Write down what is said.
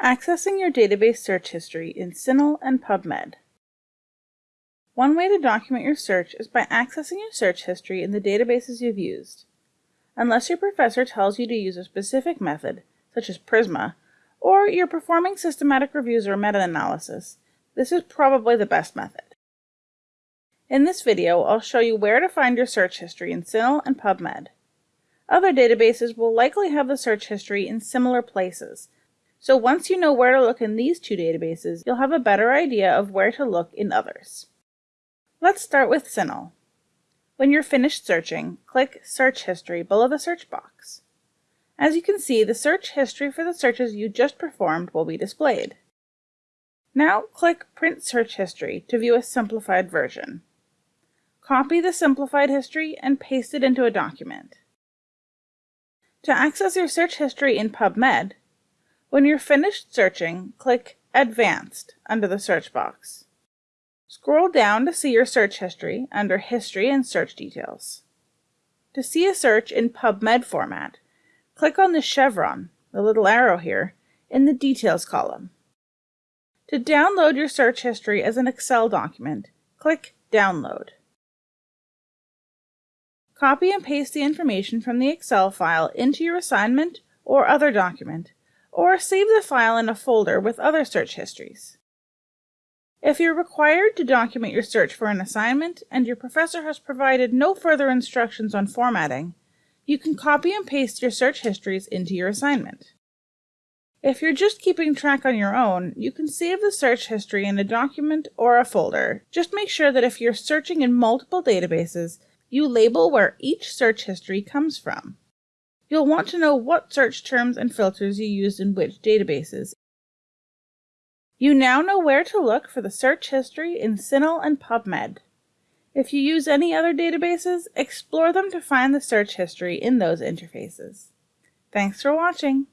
Accessing your database search history in CINAHL and PubMed. One way to document your search is by accessing your search history in the databases you've used. Unless your professor tells you to use a specific method, such as Prisma, or you're performing systematic reviews or meta-analysis, this is probably the best method. In this video, I'll show you where to find your search history in CINAHL and PubMed. Other databases will likely have the search history in similar places, so once you know where to look in these two databases, you'll have a better idea of where to look in others. Let's start with CINAHL. When you're finished searching, click Search History below the search box. As you can see, the search history for the searches you just performed will be displayed. Now click Print Search History to view a simplified version. Copy the simplified history and paste it into a document. To access your search history in PubMed, when you're finished searching, click Advanced under the search box. Scroll down to see your search history under History and Search Details. To see a search in PubMed format, click on the chevron, the little arrow here, in the Details column. To download your search history as an Excel document, click Download. Copy and paste the information from the Excel file into your assignment or other document or save the file in a folder with other search histories. If you're required to document your search for an assignment and your professor has provided no further instructions on formatting, you can copy and paste your search histories into your assignment. If you're just keeping track on your own, you can save the search history in a document or a folder. Just make sure that if you're searching in multiple databases, you label where each search history comes from. You'll want to know what search terms and filters you used in which databases. You now know where to look for the search history in CINAHL and PubMed. If you use any other databases, explore them to find the search history in those interfaces. Thanks for watching.